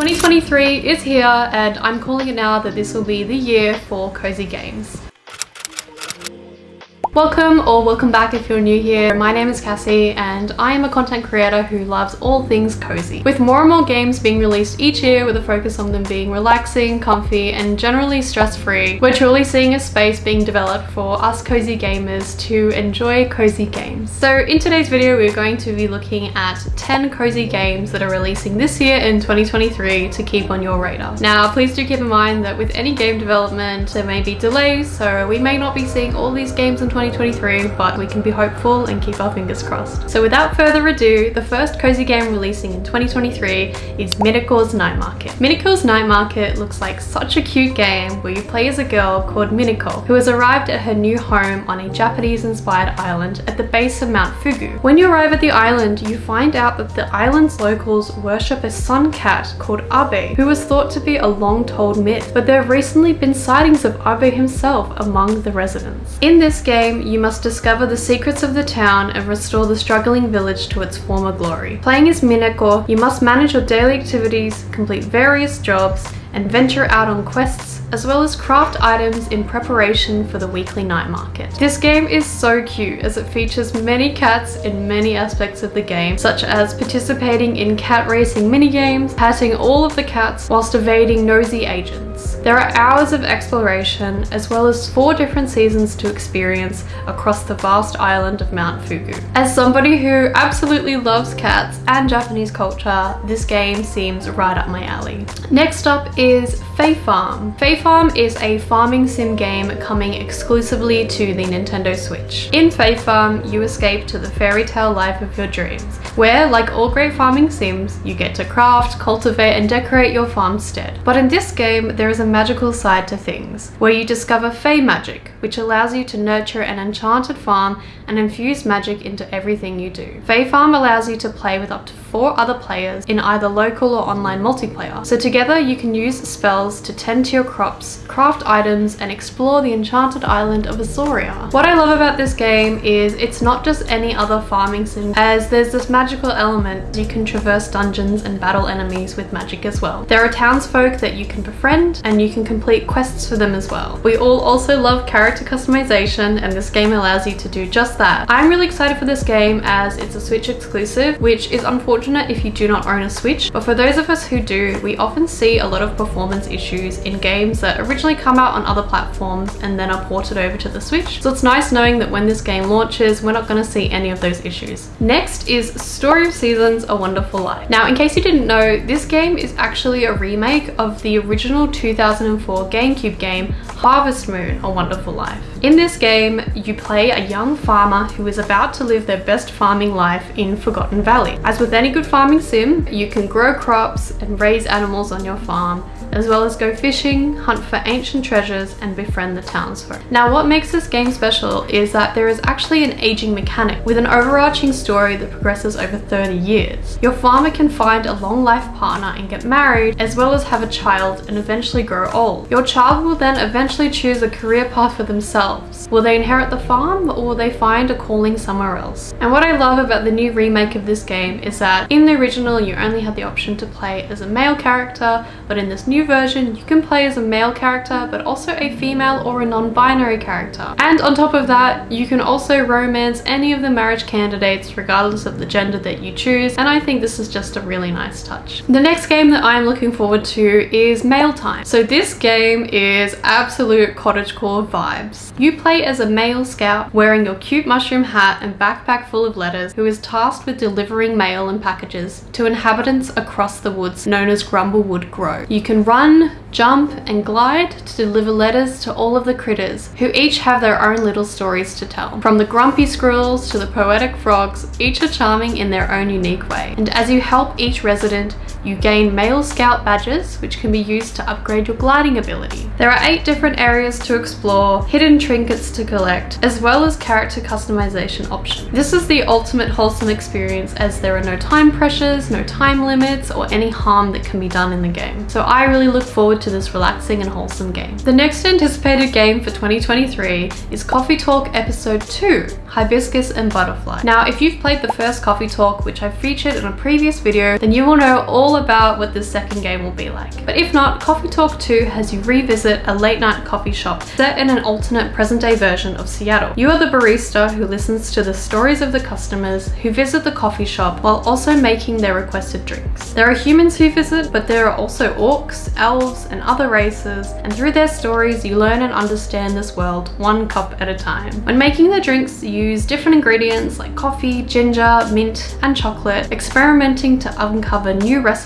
2023 is here and I'm calling it now that this will be the year for cozy games. Welcome or welcome back if you're new here. My name is Cassie and I am a content creator who loves all things cozy. With more and more games being released each year with a focus on them being relaxing, comfy and generally stress-free, we're truly seeing a space being developed for us cozy gamers to enjoy cozy games. So in today's video we're going to be looking at 10 cozy games that are releasing this year in 2023 to keep on your radar. Now please do keep in mind that with any game development there may be delays so we may not be seeing all these games in 2023 2023, but we can be hopeful and keep our fingers crossed. So without further ado, the first cozy game releasing in 2023 is Minako's Night Market. Minako's Night Market looks like such a cute game where you play as a girl called Minako, who has arrived at her new home on a Japanese-inspired island at the base of Mount Fugu. When you arrive at the island, you find out that the island's locals worship a sun cat called Abe, who was thought to be a long-told myth, but there have recently been sightings of Abe himself among the residents. In this game, game, you must discover the secrets of the town and restore the struggling village to its former glory. Playing as Minako, you must manage your daily activities, complete various jobs, and venture out on quests as well as craft items in preparation for the weekly night market. This game is so cute as it features many cats in many aspects of the game, such as participating in cat racing minigames, patting all of the cats whilst evading nosy agents. There are hours of exploration as well as four different seasons to experience across the vast island of Mount Fugu. As somebody who absolutely loves cats and Japanese culture, this game seems right up my alley. Next up is Fae Farm. Farm is a farming sim game coming exclusively to the Nintendo Switch. In Fae Farm, you escape to the fairy tale life of your dreams, where, like all great farming sims, you get to craft, cultivate, and decorate your farmstead. But in this game, there is a magical side to things, where you discover Fae magic, which allows you to nurture an enchanted farm and infuse magic into everything you do. Fae Farm allows you to play with up to four other players in either local or online multiplayer. So together you can use spells to tend to your crops, craft items, and explore the enchanted island of Azoria. What I love about this game is it's not just any other farming sim, as there's this magical element. You can traverse dungeons and battle enemies with magic as well. There are townsfolk that you can befriend, and you can complete quests for them as well. We all also love character customization, and this game allows you to do just that. I'm really excited for this game as it's a Switch exclusive, which is unfortunate if you do not own a Switch, but for those of us who do, we often see a lot of performance issues in games that originally come out on other platforms and then are ported over to the Switch. So it's nice knowing that when this game launches, we're not going to see any of those issues. Next is Story of Seasons A Wonderful Life. Now, in case you didn't know, this game is actually a remake of the original 2004 GameCube game Harvest Moon A Wonderful Life. In this game, you play a young farmer who is about to live their best farming life in Forgotten Valley. As with any good farming sim, you can grow crops and raise animals on your farm as well as go fishing, hunt for ancient treasures, and befriend the townsfolk. Now what makes this game special is that there is actually an aging mechanic with an overarching story that progresses over 30 years. Your farmer can find a long life partner and get married, as well as have a child and eventually grow old. Your child will then eventually choose a career path for themselves. Will they inherit the farm or will they find a calling somewhere else? And what I love about the new remake of this game is that in the original you only had the option to play as a male character, but in this new new version, you can play as a male character, but also a female or a non-binary character. And on top of that, you can also romance any of the marriage candidates regardless of the gender that you choose, and I think this is just a really nice touch. The next game that I'm looking forward to is Mail Time. So this game is absolute cottagecore vibes. You play as a mail scout wearing your cute mushroom hat and backpack full of letters who is tasked with delivering mail and packages to inhabitants across the woods known as Grumblewood Grove. You can run, jump and glide to deliver letters to all of the critters, who each have their own little stories to tell. From the grumpy squirrels to the poetic frogs, each are charming in their own unique way. And as you help each resident, you gain Mail Scout badges, which can be used to upgrade your gliding ability. There are eight different areas to explore, hidden trinkets to collect, as well as character customization options. This is the ultimate wholesome experience as there are no time pressures, no time limits, or any harm that can be done in the game. So I really look forward to this relaxing and wholesome game. The next anticipated game for 2023 is Coffee Talk Episode 2, Hibiscus and Butterfly. Now, if you've played the first Coffee Talk, which I featured in a previous video, then you will know all all about what this second game will be like. But if not, Coffee Talk 2 has you revisit a late night coffee shop set in an alternate present day version of Seattle. You are the barista who listens to the stories of the customers who visit the coffee shop while also making their requested drinks. There are humans who visit, but there are also orcs, elves, and other races, and through their stories you learn and understand this world one cup at a time. When making the drinks, you use different ingredients like coffee, ginger, mint, and chocolate, experimenting to uncover new recipes,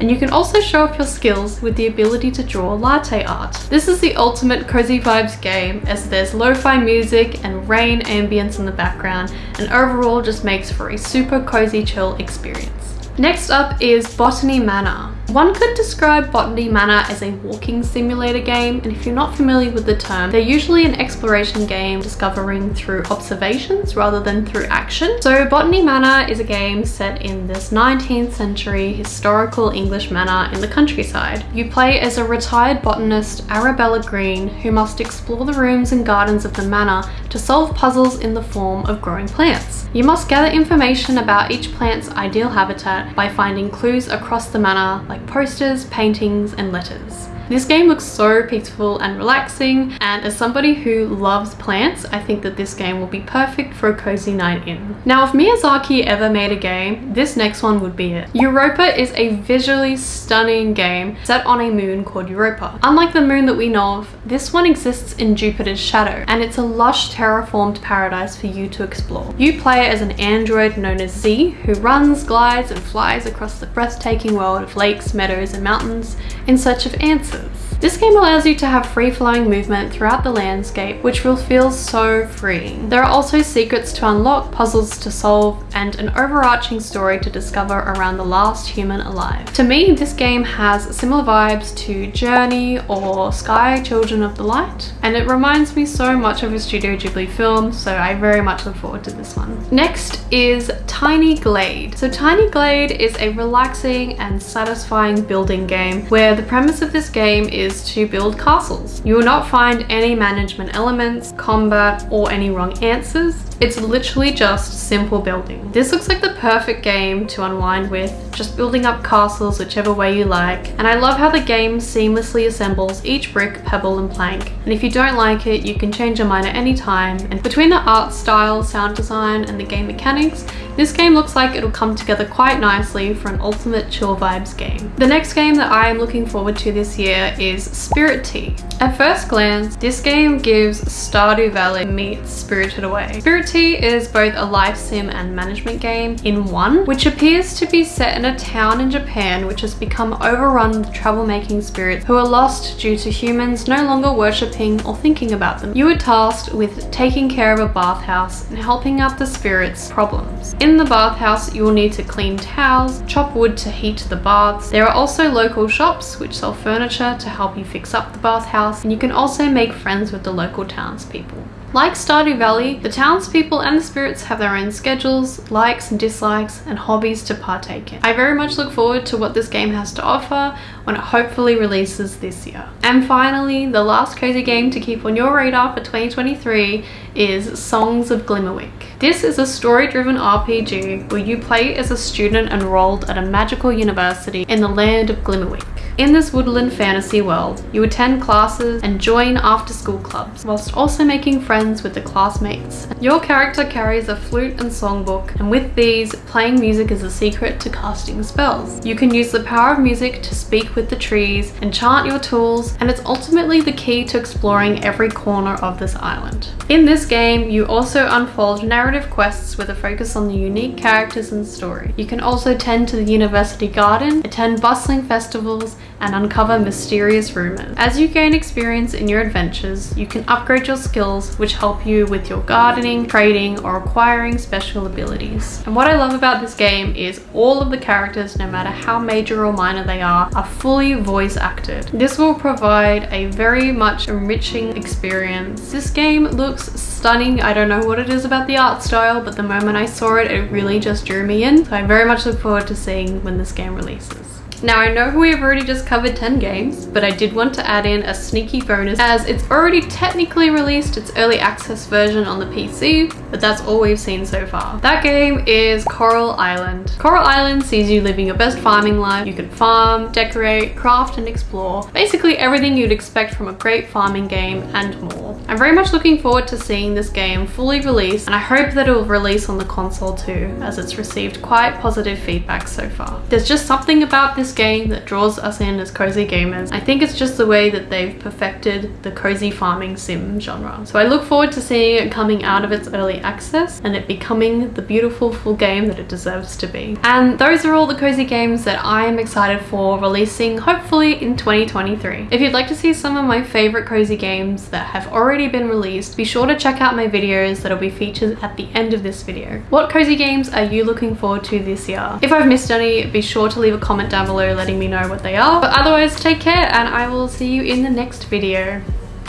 and you can also show off your skills with the ability to draw latte art. This is the ultimate cozy vibes game as there's lo-fi music and rain ambience in the background and overall just makes for a super cozy chill experience. Next up is Botany Manor. One could describe Botany Manor as a walking simulator game, and if you're not familiar with the term, they're usually an exploration game discovering through observations rather than through action. So Botany Manor is a game set in this 19th century historical English manor in the countryside. You play as a retired botanist, Arabella Greene, who must explore the rooms and gardens of the manor to solve puzzles in the form of growing plants. You must gather information about each plant's ideal habitat by finding clues across the manor like posters, paintings, and letters. This game looks so peaceful and relaxing and as somebody who loves plants, I think that this game will be perfect for a cozy night in. Now if Miyazaki ever made a game, this next one would be it. Europa is a visually stunning game set on a moon called Europa. Unlike the moon that we know of, this one exists in Jupiter's shadow and it's a lush terraformed paradise for you to explore. You play as an android known as Zee who runs, glides and flies across the breathtaking world of lakes, meadows and mountains in search of answers this game allows you to have free-flowing movement throughout the landscape, which will feel so freeing. There are also secrets to unlock, puzzles to solve, and an overarching story to discover around the last human alive. To me, this game has similar vibes to Journey or Sky Children of the Light, and it reminds me so much of a Studio Ghibli film, so I very much look forward to this one. Next is Tiny Glade. So Tiny Glade is a relaxing and satisfying building game where the premise of this game is to build castles. You will not find any management elements, combat, or any wrong answers. It's literally just simple building. This looks like the perfect game to unwind with, just building up castles whichever way you like. And I love how the game seamlessly assembles each brick, pebble and plank. And if you don't like it, you can change your mind at any time. And between the art style, sound design and the game mechanics, this game looks like it'll come together quite nicely for an ultimate chill vibes game. The next game that I am looking forward to this year is Spirittea. At first glance, this game gives Stardew Valley meets Spirited Away. Spirittea is both a life sim and management game in one, which appears to be set in a town in Japan which has become overrun with troublemaking spirits who are lost due to humans no longer worshipping or thinking about them. You are tasked with taking care of a bathhouse and helping out the spirits' problems. In the bathhouse, you will need to clean towels, chop wood to heat the baths. There are also local shops which sell furniture to help you fix up the bathhouse, and you can also make friends with the local townspeople. Like Stardew Valley, the townspeople and the spirits have their own schedules, likes and dislikes, and hobbies to partake in. I very much look forward to what this game has to offer when it hopefully releases this year. And finally, the last cozy game to keep on your radar for 2023 is Songs of Glimmerwick. This is a story-driven RPG where you play as a student enrolled at a magical university in the land of Glimmerwick. In this woodland fantasy world, you attend classes and join after-school clubs, whilst also making friends with the classmates. Your character carries a flute and songbook, and with these, playing music is a secret to casting spells. You can use the power of music to speak with the trees, enchant your tools, and it's ultimately the key to exploring every corner of this island. In this game, you also unfold narrative quests with a focus on the unique characters and story. You can also tend to the university garden, attend bustling festivals, and uncover mysterious rumors. As you gain experience in your adventures, you can upgrade your skills which help you with your gardening, trading, or acquiring special abilities. And what I love about this game is all of the characters, no matter how major or minor they are, are fully voice acted. This will provide a very much enriching experience. This game looks stunning. I don't know what it is about the art style, but the moment I saw it, it really just drew me in. So I very much look forward to seeing when this game releases. Now I know we've already just covered 10 games, but I did want to add in a sneaky bonus as it's already technically released its early access version on the PC, but that's all we've seen so far. That game is Coral Island. Coral Island sees you living your best farming life. You can farm, decorate, craft and explore. Basically everything you'd expect from a great farming game and more. I'm very much looking forward to seeing this game fully released and I hope that it will release on the console too as it's received quite positive feedback so far. There's just something about this game that draws us in as cozy gamers. I think it's just the way that they've perfected the cozy farming sim genre. So I look forward to seeing it coming out of its early access and it becoming the beautiful full game that it deserves to be. And those are all the cozy games that I am excited for releasing hopefully in 2023. If you'd like to see some of my favorite cozy games that have already been released, be sure to check out my videos that'll be featured at the end of this video. What cozy games are you looking forward to this year? If I've missed any, be sure to leave a comment down below letting me know what they are. But otherwise, take care and I will see you in the next video.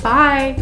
Bye!